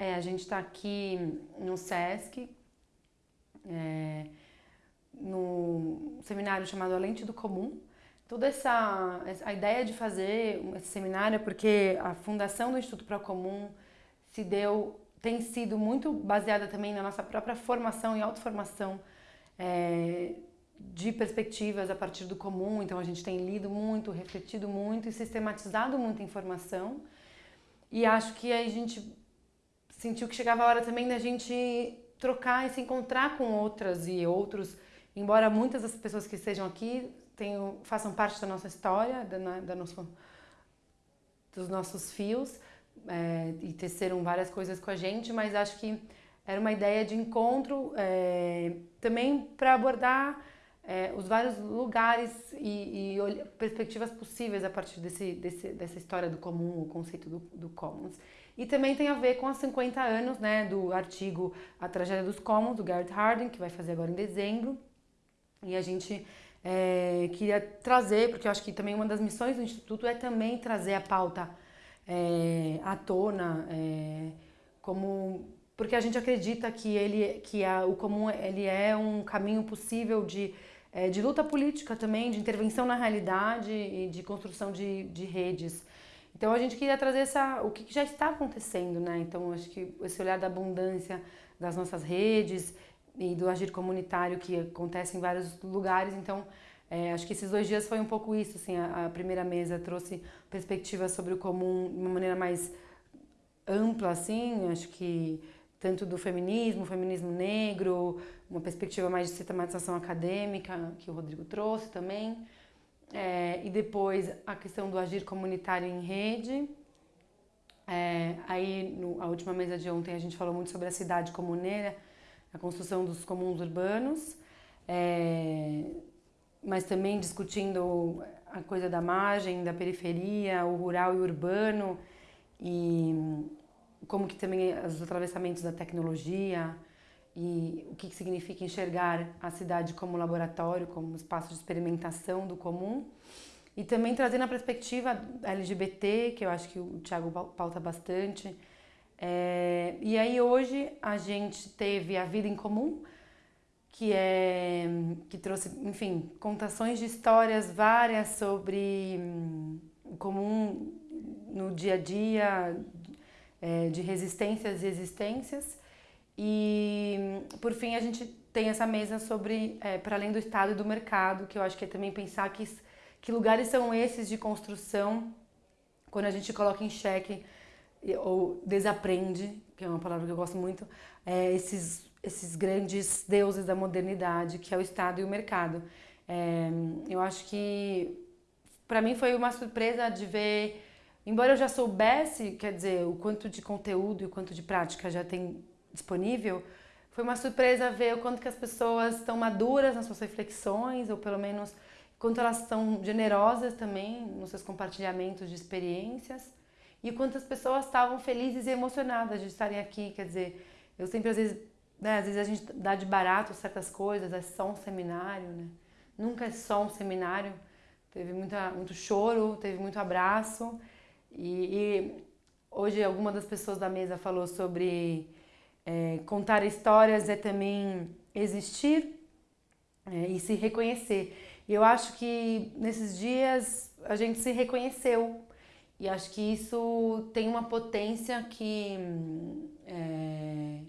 É, a gente está aqui no SESC, é, no seminário chamado A Lente do Comum. Toda essa a ideia de fazer esse seminário é porque a fundação do Instituto Procomum se deu, tem sido muito baseada também na nossa própria formação e autoformação é, de perspectivas a partir do comum. Então a gente tem lido muito, refletido muito e sistematizado muita informação. E acho que a gente sentiu que chegava a hora também da gente trocar e se encontrar com outras e outros, embora muitas das pessoas que estejam aqui tenham, façam parte da nossa história, da, da nosso, dos nossos fios, é, e teceram várias coisas com a gente, mas acho que era uma ideia de encontro é, também para abordar é, os vários lugares e, e, perspectivas possíveis a partir desse, desse, dessa história do comum, o conceito do, do commons. E também tem a ver com os 50 anos né, do artigo A Tragédia dos Commons, do Garrett Hardin, que vai fazer agora em dezembro. E a gente é, queria trazer, porque eu acho que também uma das missões do Instituto é também trazer a pauta é, à tona, é, como porque a gente acredita que ele que a, o comum ele é um caminho possível de é, de luta política também, de intervenção na realidade e de construção de, de redes. Então a gente queria trazer essa, o que já está acontecendo, né? Então acho que esse olhar da abundância das nossas redes e do agir comunitário que acontece em vários lugares. Então é, acho que esses dois dias foi um pouco isso, assim, a, a primeira mesa trouxe perspectivas sobre o comum de uma maneira mais ampla, assim, acho que tanto do feminismo, feminismo negro, uma perspectiva mais de sistematização acadêmica, que o Rodrigo trouxe também, é, e depois a questão do agir comunitário em rede. É, aí, no, a última mesa de ontem, a gente falou muito sobre a cidade comuneira, a construção dos comuns urbanos, é, mas também discutindo a coisa da margem, da periferia, o rural e o urbano, e como que também os atravessamentos da tecnologia e o que significa enxergar a cidade como laboratório, como espaço de experimentação do comum. E também trazendo a perspectiva LGBT, que eu acho que o Thiago pauta bastante. É, e aí hoje a gente teve a Vida em Comum, que é que trouxe, enfim, contações de histórias várias sobre hum, o comum no dia a dia, é, de resistências e existências. E, por fim, a gente tem essa mesa sobre, é, para além do Estado e do mercado, que eu acho que é também pensar que, que lugares são esses de construção quando a gente coloca em xeque ou desaprende, que é uma palavra que eu gosto muito, é, esses, esses grandes deuses da modernidade, que é o Estado e o mercado. É, eu acho que, para mim, foi uma surpresa de ver Embora eu já soubesse, quer dizer, o quanto de conteúdo e o quanto de prática já tem disponível, foi uma surpresa ver o quanto que as pessoas estão maduras nas suas reflexões, ou pelo menos quanto elas são generosas também nos seus compartilhamentos de experiências, e quantas pessoas estavam felizes e emocionadas de estarem aqui, quer dizer, eu sempre às vezes, né, às vezes a gente dá de barato certas coisas, é só um seminário, né? Nunca é só um seminário, teve muita, muito choro, teve muito abraço, e, e hoje alguma das pessoas da mesa falou sobre é, contar histórias é também existir é, e se reconhecer. E eu acho que nesses dias a gente se reconheceu e acho que isso tem uma potência que é,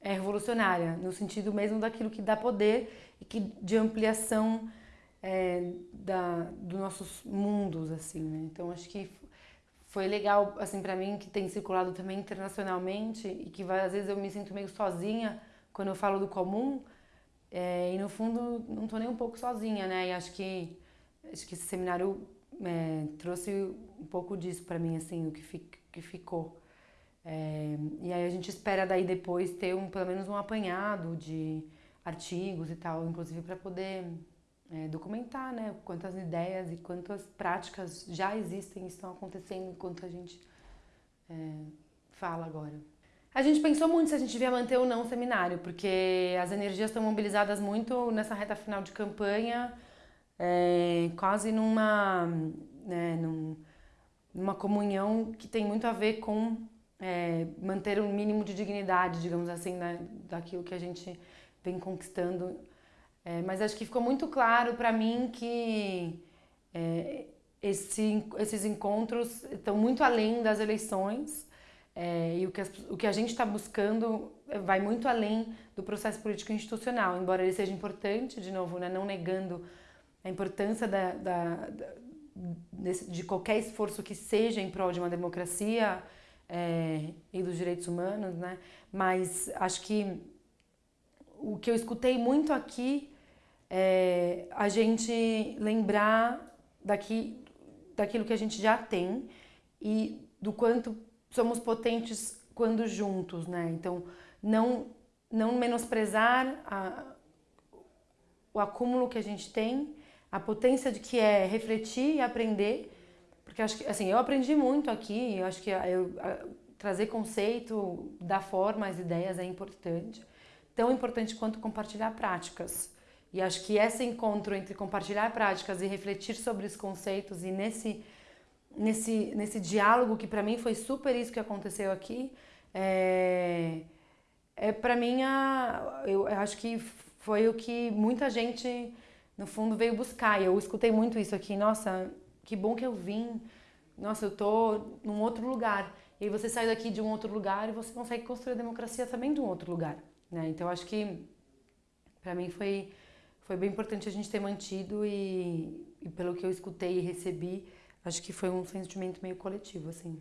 é revolucionária, no sentido mesmo daquilo que dá poder e que de ampliação é, da, dos nossos mundos, assim, né? Então acho que foi legal, assim, para mim, que tem circulado também internacionalmente e que às vezes eu me sinto meio sozinha quando eu falo do comum é, e no fundo não tô nem um pouco sozinha, né? E acho que, acho que esse seminário é, trouxe um pouco disso para mim, assim, o que, fi, que ficou. É, e aí a gente espera daí depois ter um, pelo menos um apanhado de artigos e tal, inclusive para poder é, documentar né, quantas ideias e quantas práticas já existem e estão acontecendo enquanto a gente é, fala agora. A gente pensou muito se a gente devia manter ou não o seminário, porque as energias estão mobilizadas muito nessa reta final de campanha, é, quase numa, né, num, numa comunhão que tem muito a ver com é, manter um mínimo de dignidade, digamos assim, né, daquilo que a gente vem conquistando. É, mas acho que ficou muito claro para mim que é, esse, esses encontros estão muito além das eleições é, e o que, as, o que a gente está buscando vai muito além do processo político institucional, embora ele seja importante, de novo, né, não negando a importância da, da, da desse, de qualquer esforço que seja em prol de uma democracia é, e dos direitos humanos, né? Mas acho que o que eu escutei muito aqui é a gente lembrar daqui, daquilo que a gente já tem e do quanto somos potentes quando juntos, né? Então, não, não menosprezar a, o acúmulo que a gente tem, a potência de que é refletir e aprender, porque acho que, assim, eu aprendi muito aqui, eu acho que eu, a, trazer conceito, dar forma às ideias é importante, tão importante quanto compartilhar práticas. E acho que esse encontro entre compartilhar práticas e refletir sobre os conceitos e nesse nesse nesse diálogo que para mim foi super isso que aconteceu aqui, é, é para mim a, eu acho que foi o que muita gente no fundo veio buscar. Eu escutei muito isso aqui, nossa, que bom que eu vim. Nossa, eu tô num outro lugar. E você sai daqui de um outro lugar e você consegue construir a democracia também de um outro lugar, né? Então acho que para mim foi foi bem importante a gente ter mantido e, e pelo que eu escutei e recebi, acho que foi um sentimento meio coletivo assim.